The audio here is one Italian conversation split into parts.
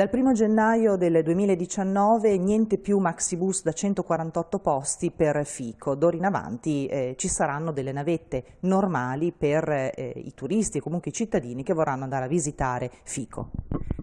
Dal 1 gennaio del 2019 niente più maxibus da 148 posti per Fico, d'ora in avanti eh, ci saranno delle navette normali per eh, i turisti e comunque i cittadini che vorranno andare a visitare Fico.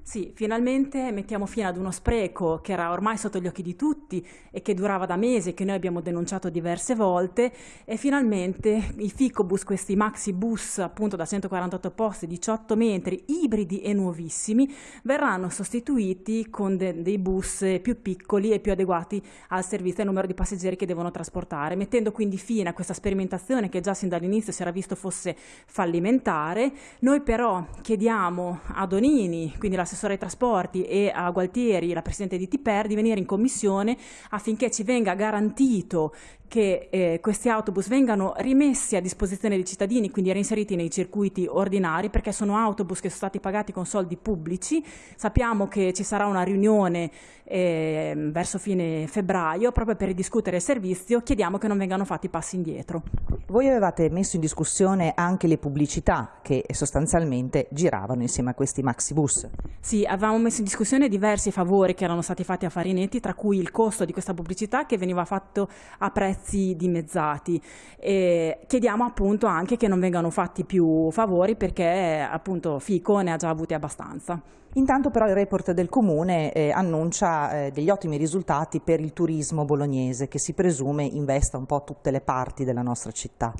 Sì, finalmente mettiamo fine ad uno spreco che era ormai sotto gli occhi di tutti e che durava da mesi che noi abbiamo denunciato diverse volte e finalmente i Ficobus, questi maxi bus appunto da 148 posti, 18 metri, ibridi e nuovissimi, verranno sostituiti con de dei bus più piccoli e più adeguati al servizio e al numero di passeggeri che devono trasportare, mettendo quindi fine a questa sperimentazione che già sin dall'inizio si era visto fosse fallimentare. Noi però chiediamo a Donini, quindi l'assessore l'assessore ai trasporti e a Gualtieri, la presidente di Tiper, di venire in commissione affinché ci venga garantito che eh, questi autobus vengano rimessi a disposizione dei cittadini, quindi reinseriti nei circuiti ordinari, perché sono autobus che sono stati pagati con soldi pubblici. Sappiamo che ci sarà una riunione eh, verso fine febbraio proprio per discutere il servizio, chiediamo che non vengano fatti passi indietro. Voi avevate messo in discussione anche le pubblicità che sostanzialmente giravano insieme a questi maxi bus. Sì, avevamo messo in discussione diversi favori che erano stati fatti a Farinetti, tra cui il costo di questa pubblicità che veniva fatto a prezzo prezzi dimezzati. E chiediamo appunto anche che non vengano fatti più favori perché appunto Fico ne ha già avuti abbastanza. Intanto però il report del Comune eh, annuncia eh, degli ottimi risultati per il turismo bolognese che si presume investa un po' tutte le parti della nostra città.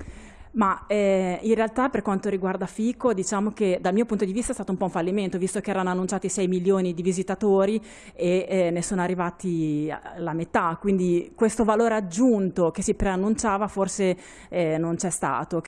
Ma eh, in realtà per quanto riguarda Fico diciamo che dal mio punto di vista è stato un po' un fallimento visto che erano annunciati 6 milioni di visitatori e eh, ne sono arrivati la metà, quindi questo valore aggiunto che si preannunciava forse eh, non c'è stato.